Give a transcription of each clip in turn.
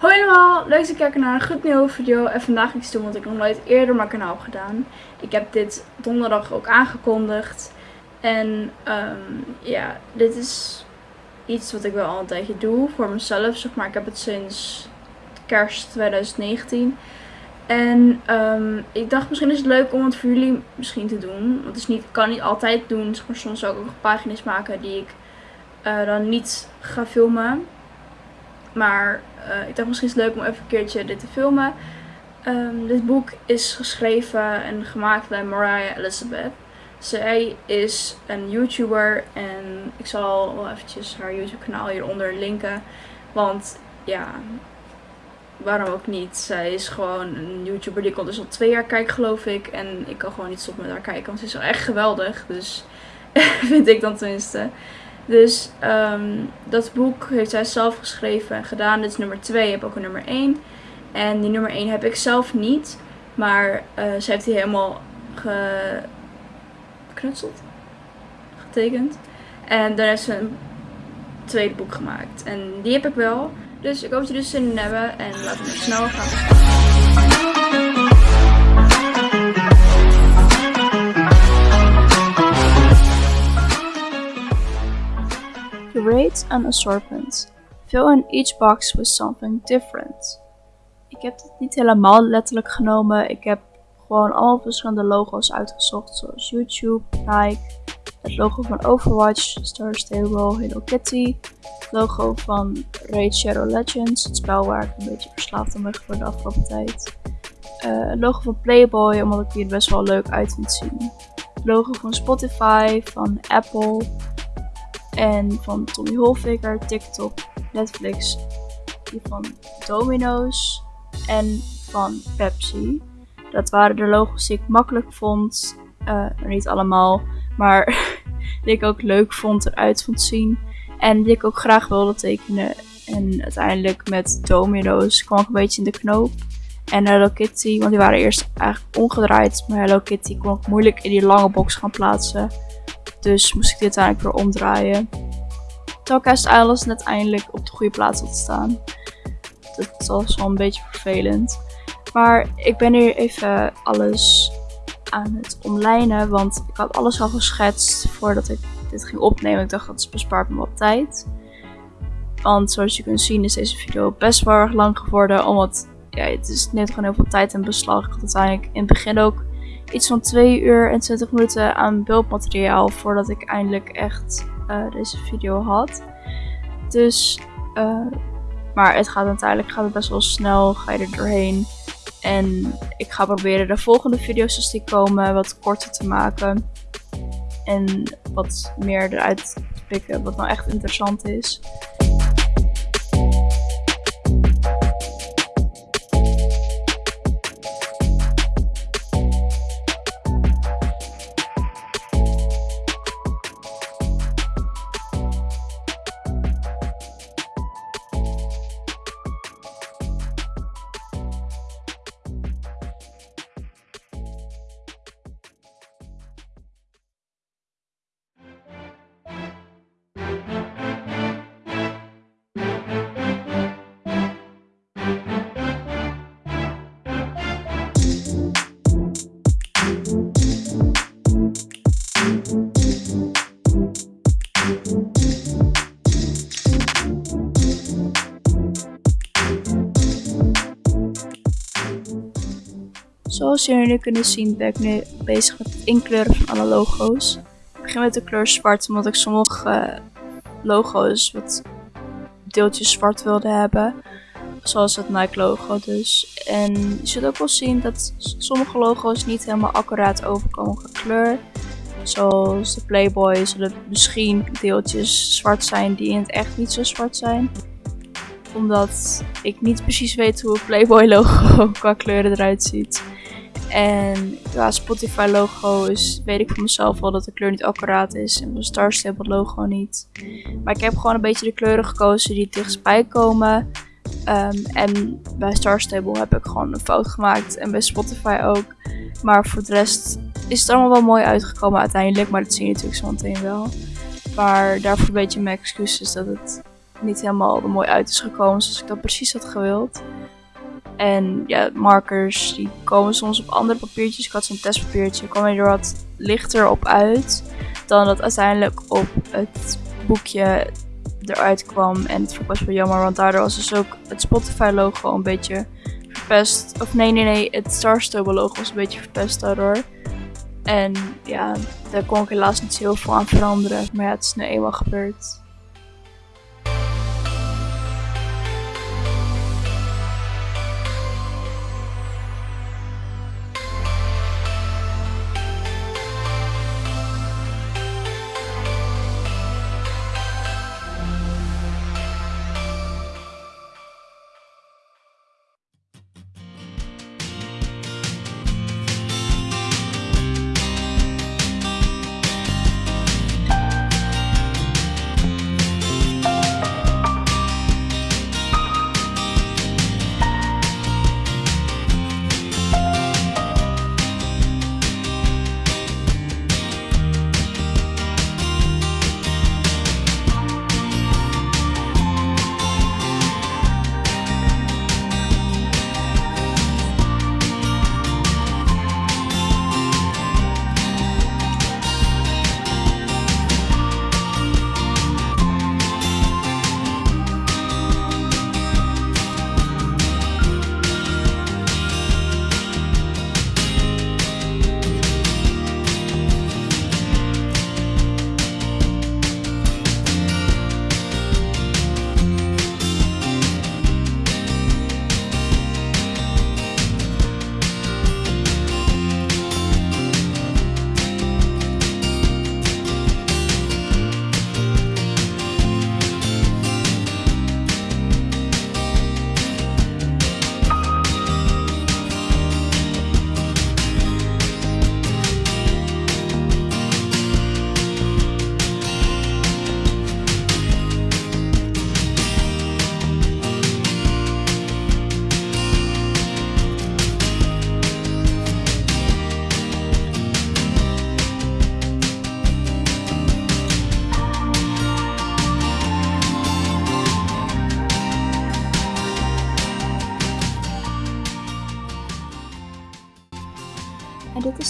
Hoi allemaal, leuk dat je kijkt naar een goed nieuwe video. En vandaag iets doen wat ik nog nooit eerder mijn kanaal gedaan. Ik heb dit donderdag ook aangekondigd. En um, ja, dit is iets wat ik wel al een tijdje doe voor mezelf. Zeg maar, ik heb het sinds kerst 2019. En um, ik dacht misschien is het leuk om het voor jullie misschien te doen. Want is niet, kan niet altijd doen. Zeg maar, soms ook nog pagina's maken die ik uh, dan niet ga filmen. Maar uh, ik dacht misschien is het leuk om even een keertje dit te filmen. Um, dit boek is geschreven en gemaakt bij Mariah Elizabeth. Zij is een YouTuber en ik zal wel eventjes haar YouTube kanaal hieronder linken. Want ja, waarom ook niet? Zij is gewoon een YouTuber die ik al dus al twee jaar kijk geloof ik. En ik kan gewoon niet stoppen met haar kijken, want ze is echt geweldig. Dus vind ik dan tenminste. Dus um, dat boek heeft zij zelf geschreven en gedaan. Dit is nummer 2. Je hebt ook een nummer 1. En die nummer 1 heb ik zelf niet. Maar uh, ze heeft die helemaal geknutseld. Getekend. En dan heeft ze een tweede boek gemaakt. En die heb ik wel. Dus ik hoop dat jullie zin in hebben. En laten we snel gaan. Curate an assortment. Fill in each box with something different. Ik heb dit niet helemaal letterlijk genomen. Ik heb gewoon allemaal verschillende logo's uitgezocht. Zoals YouTube, Nike, het logo van Overwatch, Star Stable, Hello Kitty. Het logo van Raid Shadow Legends, het spel waar ik een beetje verslaafd aan ben voor de afgelopen tijd. Uh, het logo van Playboy, omdat ik die er best wel leuk uit vind zien. Het logo van Spotify, van Apple, en van Tommy Hilfiger, TikTok, Netflix, die van Domino's en van Pepsi. Dat waren de logos die ik makkelijk vond. Uh, niet allemaal, maar die ik ook leuk vond eruit vond zien. En die ik ook graag wilde tekenen. En uiteindelijk met Domino's kwam ik een beetje in de knoop. En Hello Kitty, want die waren eerst eigenlijk omgedraaid. Maar Hello Kitty kon ik moeilijk in die lange box gaan plaatsen. Dus moest ik dit uiteindelijk weer omdraaien. Tokast Islands net eindelijk op de goede plaats te staan. Dat was wel een beetje vervelend. Maar ik ben hier even alles aan het omlijnen. Want ik had alles al geschetst voordat ik dit ging opnemen. Ik dacht dat bespaart me wat tijd. Want zoals je kunt zien is deze video best wel erg lang geworden. Omdat ja, het is net gewoon heel veel tijd in beslag. Ik had uiteindelijk in het begin ook iets van 2 uur en 20 minuten aan beeldmateriaal voordat ik eindelijk echt uh, deze video had. Dus, uh, maar het gaat uiteindelijk gaat het best wel snel, ga je er doorheen. En ik ga proberen de volgende video's als die komen wat korter te maken. En wat meer eruit te pikken wat nou echt interessant is. Zoals jullie nu kunnen zien ben ik nu bezig met het inkleuren van alle logo's. Ik begin met de kleur zwart omdat ik sommige logo's wat deeltjes zwart wilde hebben. Zoals het Nike logo dus. En je zult ook wel zien dat sommige logo's niet helemaal accuraat overkomen qua kleur. Zoals de Playboy zullen misschien deeltjes zwart zijn die in het echt niet zo zwart zijn. Omdat ik niet precies weet hoe het Playboy logo qua kleuren eruit ziet. En qua Spotify logo is, weet ik voor mezelf wel dat de kleur niet accuraat is. En mijn Star Stable logo niet. Maar ik heb gewoon een beetje de kleuren gekozen die dichtstbij komen. Um, en bij Star Stable heb ik gewoon een fout gemaakt. En bij Spotify ook. Maar voor de rest is het allemaal wel mooi uitgekomen uiteindelijk. Maar dat zie je natuurlijk zo meteen wel. Maar daarvoor een beetje mijn excuus is dat het niet helemaal mooi uit is gekomen zoals ik dat precies had gewild. En ja, markers die komen soms op andere papiertjes. Ik had zo'n testpapiertje, kwam er wat lichter op uit dan dat uiteindelijk op het boekje eruit kwam. En het vond ik best wel jammer, want daardoor was dus ook het Spotify logo een beetje verpest. Of nee, nee, nee, het Starstable logo was een beetje verpest daardoor. En ja, daar kon ik helaas niet heel veel aan veranderen. Maar ja, het is nu eenmaal gebeurd.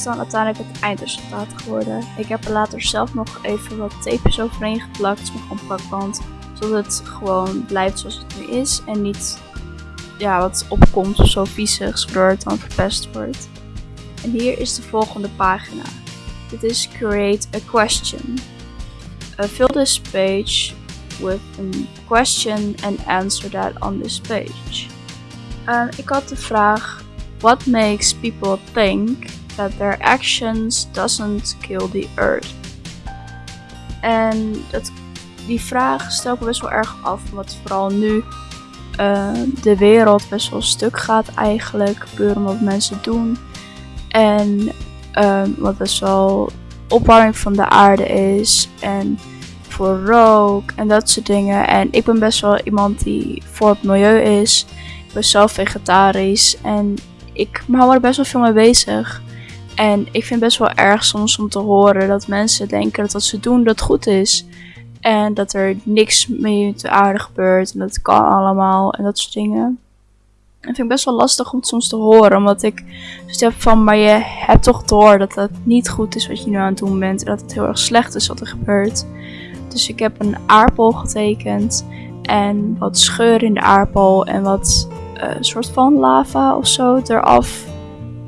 Is dan uiteindelijk het eindresultaat geworden. Ik heb er later zelf nog even wat tapejes overheen geplakt met een plakband. Zodat het gewoon blijft zoals het nu is. En niet ja, wat opkomt of zo viezig, zodat het dan verpest wordt. En hier is de volgende pagina. Dit is Create a Question. Uh, fill this page with a question and answer that on this page. Uh, ik had de vraag: What makes people think that their actions doesn't kill the earth. En dat, die vraag stel ik best wel erg af, omdat vooral nu uh, de wereld best wel stuk gaat eigenlijk, puur omdat mensen doen. En uh, wat best wel opwarming van de aarde is en voor rook en dat soort dingen. En ik ben best wel iemand die voor het milieu is. Ik ben zelf vegetarisch en ik hou er best wel veel mee bezig. En ik vind het best wel erg soms om te horen dat mensen denken dat wat ze doen dat goed is. En dat er niks mee de aarde gebeurt en dat het kan allemaal en dat soort dingen. En vind ik best wel lastig om soms te horen, omdat ik dus heb van, maar je hebt toch door dat het niet goed is wat je nu aan het doen bent. En dat het heel erg slecht is wat er gebeurt. Dus ik heb een aardbol getekend en wat scheur in de aardbol en wat uh, soort van lava of zo eraf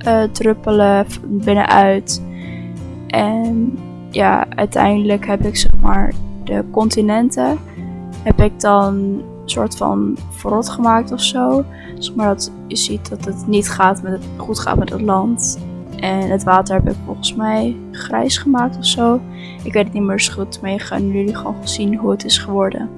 uh, druppelen binnenuit. En ja, uiteindelijk heb ik zeg maar de continenten heb ik dan soort van verrot gemaakt of zo. Zeg maar dat je ziet dat het niet gaat met het, goed gaat met het land. En het water heb ik volgens mij grijs gemaakt of zo. Ik weet het niet meer zo goed, je gaan jullie gewoon zien hoe het is geworden.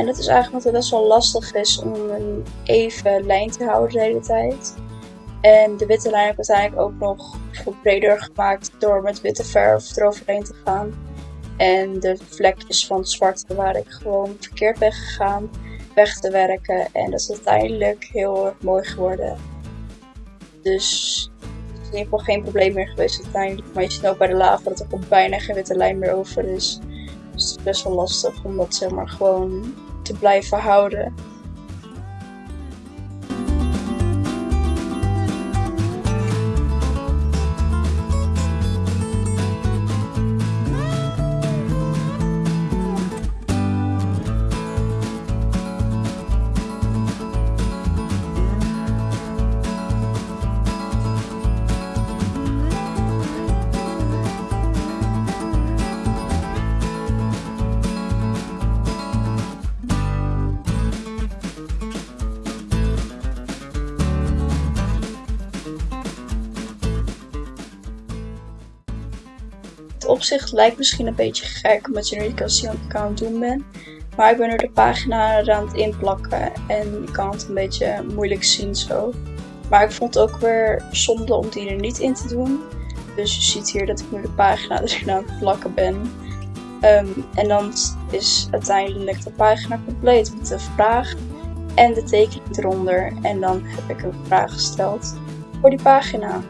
En het is eigenlijk omdat het best wel lastig is om een even lijn te houden de hele tijd. En de witte lijn heb ik uiteindelijk ook nog breder gemaakt door met witte verf eroverheen te gaan. En de vlekjes van het zwarte waar ik gewoon verkeerd ben gegaan weg te werken. En dat is uiteindelijk heel erg mooi geworden. Dus het is in ieder geval geen probleem meer geweest uiteindelijk. Maar je ziet ook bij de lava dat er bijna geen witte lijn meer over is. Dus het is best wel lastig om dat zeg maar gewoon te blijven houden. Opzicht lijkt misschien een beetje gek, omdat je nu niet kan zien wat ik aan het doen ben. Maar ik ben nu de pagina aan het inplakken en je kan het een beetje moeilijk zien zo. Maar ik vond het ook weer zonde om die er niet in te doen. Dus je ziet hier dat ik nu de pagina erin aan het plakken ben. Ehm, en dan is uiteindelijk de pagina compleet met de vraag en de tekening eronder. En dan heb ik een vraag gesteld voor die pagina.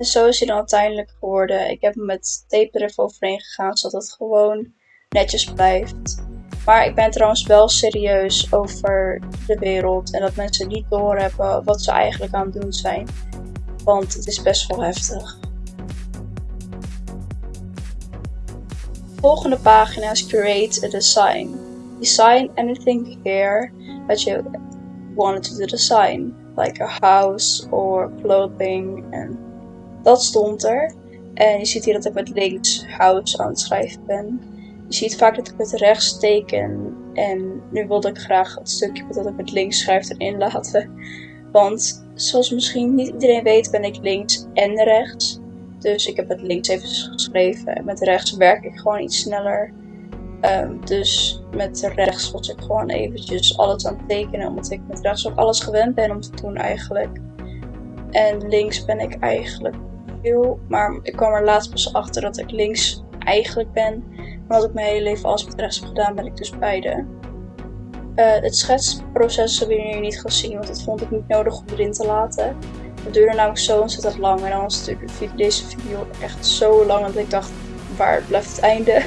En zo is hij dan uiteindelijk geworden. Ik heb hem met tape er even overheen gegaan, zodat het gewoon netjes blijft. Maar ik ben trouwens wel serieus over de wereld en dat mensen niet doorhebben wat ze eigenlijk aan het doen zijn. Want het is best wel heftig. Volgende pagina is Create a Design. Design anything here that you wanted to design, like a house or clothing and dat stond er. En je ziet hier dat ik met links house aan het schrijven ben. Je ziet vaak dat ik met rechts teken. En nu wilde ik graag het stukje dat ik met links schrijf erin laten. Want zoals misschien niet iedereen weet ben ik links en rechts. Dus ik heb met links even geschreven. En met rechts werk ik gewoon iets sneller. Ehm, dus met rechts was ik gewoon eventjes alles aan het tekenen. Omdat ik met rechts ook alles gewend ben om te doen eigenlijk. En links ben ik eigenlijk maar ik kwam er laatst pas achter dat ik links eigenlijk ben. Maar wat ik mijn hele leven als rechts heb gedaan, ben ik dus beide. Uh, het schetsproces hebben jullie niet gezien, want dat vond ik niet nodig om erin te laten. Het duurde namelijk zo ontzettend lang en dan was deze video echt zo lang dat ik dacht, waar blijft het einde?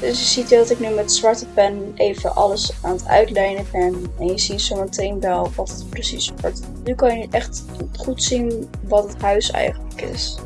Dus je ziet dat ik nu met zwarte pen even alles aan het uitlijnen ben. En je ziet zo meteen wel wat het precies wordt. Nu kan je echt goed zien wat het huis eigenlijk is.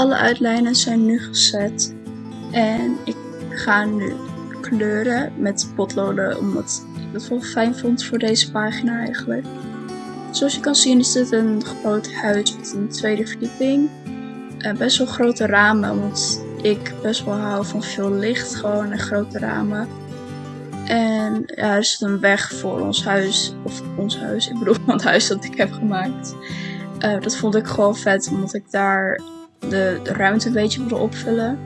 Alle uitlijnen zijn nu gezet. En ik ga nu kleuren met potloden, omdat ik het wel fijn vond voor deze pagina eigenlijk. Zoals je kan zien is dit een groot huis met een tweede verdieping. Best wel grote ramen, want ik best wel hou van veel licht gewoon en grote ramen. En ja, er zit een weg voor ons huis, of ons huis, ik bedoel het huis dat ik heb gemaakt. Uh, dat vond ik gewoon vet, omdat ik daar de, de ruimte een beetje wilde opvullen.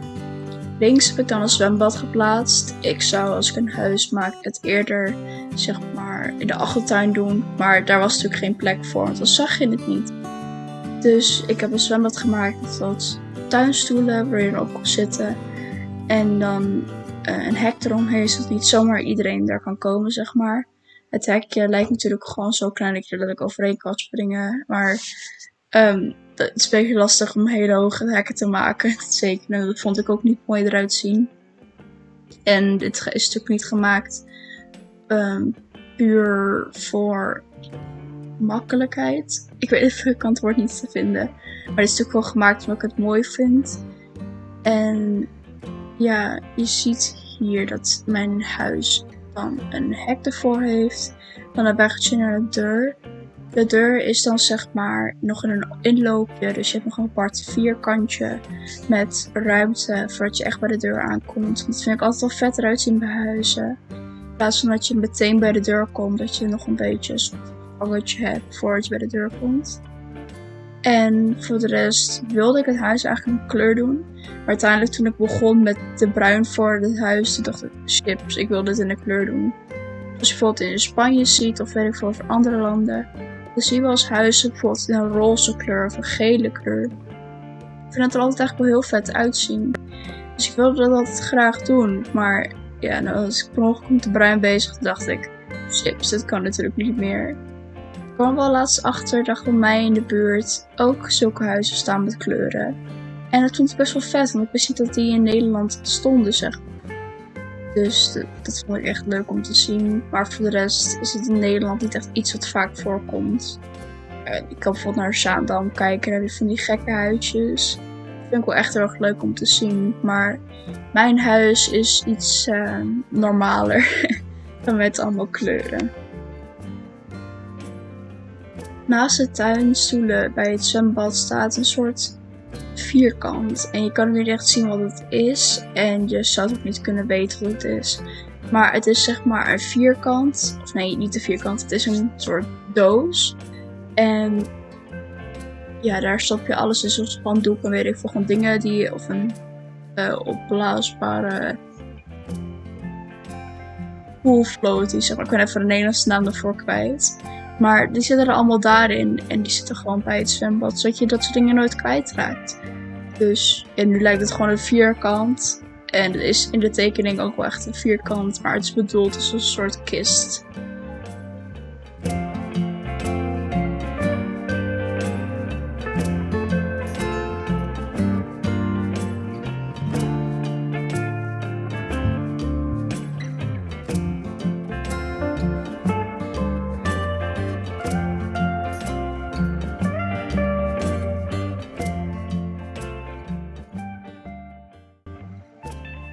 Links heb ik dan een zwembad geplaatst. Ik zou als ik een huis maak het eerder zeg maar in de achtertuin doen. Maar daar was natuurlijk geen plek voor, want dan zag je het niet. Dus ik heb een zwembad gemaakt met tuinstoelen waar je erop kon zitten. En dan uh, een hek eromheen, zodat niet zomaar iedereen daar kan komen, zeg maar. Het hekje lijkt natuurlijk gewoon zo klein dat je er overheen kan springen. Maar um, het is een beetje lastig om hele hoge hekken te maken. Zeker, dat vond ik ook niet mooi eruit zien. En dit is natuurlijk niet gemaakt um, puur voor makkelijkheid. Ik weet even, ik het woord niet te vinden. Maar het is natuurlijk wel gemaakt omdat ik het mooi vind. En ja, je ziet hier dat mijn huis dan een hek ervoor heeft. Dan een weggetje naar de deur. De deur is dan zeg maar nog in een inloopje. Dus je hebt nog een apart vierkantje met ruimte voordat je echt bij de deur aankomt. Dat vind ik altijd wel vet eruit zien bij huizen. In plaats van dat je meteen bij de deur komt, dat je nog een beetje een gangetje hebt voordat je bij de deur komt. En voor de rest wilde ik het huis eigenlijk een kleur doen. Maar uiteindelijk toen ik begon met de bruin voor het huis, toen dacht ik, chips, ik wil dit in een kleur doen. Als je bijvoorbeeld in Spanje ziet, of weet ik veel, andere landen, dan zie je wel eens huizen bijvoorbeeld een roze kleur of een gele kleur. Ik vind het er altijd eigenlijk wel heel vet uitzien. Dus ik wilde dat altijd graag doen. Maar ja, nou, als ik per ongeluk met de bruin bezig, dacht ik, chips, dat kan natuurlijk niet meer. Ik kwam wel laatst achter dat bij mij in de buurt ook zulke huizen staan met kleuren. En dat vond ik best wel vet, want ik wist niet dat die in Nederland stonden, zeg Dus dat, vond ik echt leuk om te zien. Maar voor de rest is het in Nederland niet echt iets wat vaak voorkomt. Ik kan bijvoorbeeld naar Zaandam kijken, naar die van die gekke huisjes. Dat vind ik wel echt heel erg leuk om te zien. Maar mijn huis is iets uh, normaler dan met allemaal kleuren. Naast de tuinstoelen bij het zwembad staat een soort vierkant. En je kan niet echt zien wat het is. En je zou ook niet kunnen weten wat het is. Maar het is zeg maar een vierkant. Of nee, niet een vierkant. Het is een soort doos. En ja, daar stop je alles in. Zoals spandoek en weet ik veel. Gewoon dingen die... Of een uh, opblaasbare... Poolfloaty, zeg maar. Ik ben even de Nederlandse naam ervoor kwijt. Maar die zitten er allemaal daarin. En die zitten gewoon bij het zwembad. Zodat je dat soort dingen nooit kwijtraakt. Dus en nu lijkt het gewoon een vierkant. En het is in de tekening ook wel echt een vierkant. Maar het is bedoeld als een soort kist.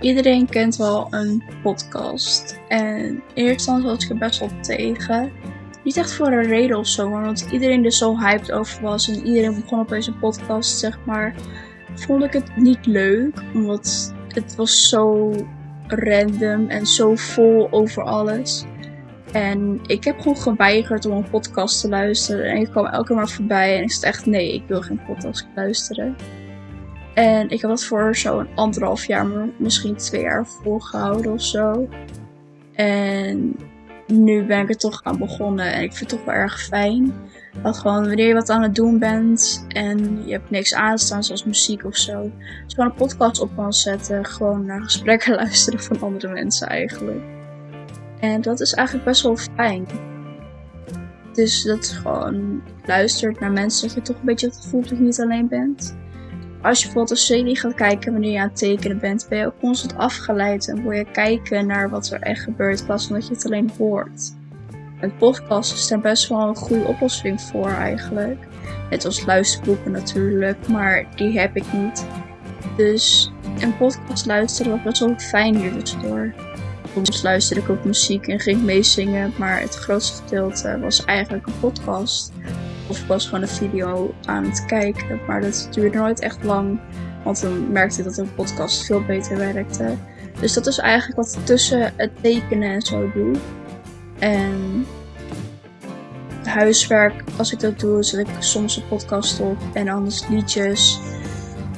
Iedereen kent wel een podcast. En eerste instantie was ik er best wel tegen. Niet echt voor een reden of zo, maar omdat iedereen er zo hyped over was en iedereen begon opeens een podcast, zeg maar. Vond ik het niet leuk, omdat het was zo random en zo vol over alles. En ik heb gewoon geweigerd om een podcast te luisteren. En ik kwam elke keer maar voorbij en ik zei echt nee, ik wil geen podcast luisteren. En ik heb dat voor zo'n anderhalf jaar, misschien twee jaar volgehouden of zo. En nu ben ik er toch aan begonnen en ik vind het toch wel erg fijn. Dat gewoon wanneer je wat aan het doen bent en je hebt niks aanstaan zoals muziek of zo. Je gewoon een podcast op kan zetten. Gewoon naar gesprekken luisteren van andere mensen eigenlijk. En dat is eigenlijk best wel fijn. Dus dat gewoon luistert naar mensen. Dat je toch een beetje gevoel dat je niet alleen bent als je bijvoorbeeld een serie gaat kijken wanneer je aan het tekenen bent, ben je ook constant afgeleid en wil je kijken naar wat er echt gebeurt, in plaats van je het alleen hoort. Met podcast is daar best wel een goede oplossing voor eigenlijk. Net als luisterboeken natuurlijk, maar die heb ik niet. Dus een podcast luisteren was best wel fijn hier tussendoor. Soms luisterde ik ook muziek en ging meezingen, maar het grootste gedeelte was eigenlijk een podcast. Of ik was gewoon een video aan het kijken, maar dat duurde nooit echt lang. Want dan merkte ik dat een podcast veel beter werkte. Dus dat is eigenlijk wat ik tussen het tekenen en zo doe. En huiswerk, als ik dat doe, zet ik soms een podcast op en anders liedjes.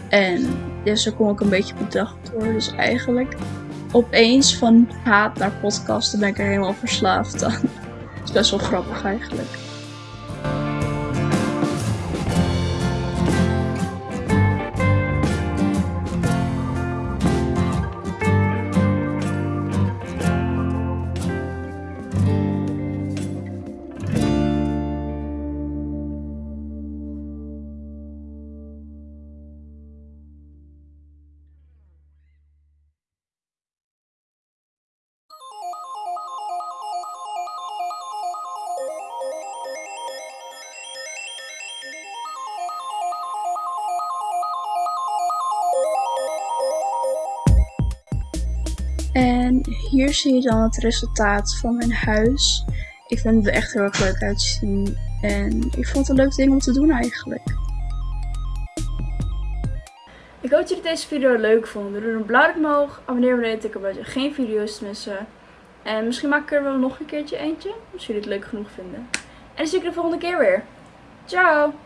En ja, zo kom ik een beetje dag door. Dus eigenlijk opeens van haat naar podcasten ben ik er helemaal verslaafd aan. Dat is best wel grappig eigenlijk. En hier zie je dan het resultaat van mijn huis. Ik vind het echt heel erg leuk uitzien. En ik vond het een leuk ding om te doen eigenlijk. Ik hoop dat jullie deze video leuk vonden. Doe een blauw omhoog, abonneer je dat je geen video's te missen. En misschien maak ik er wel nog een keertje eentje, als jullie het leuk genoeg vinden. En dan zie ik je de volgende keer weer. Ciao!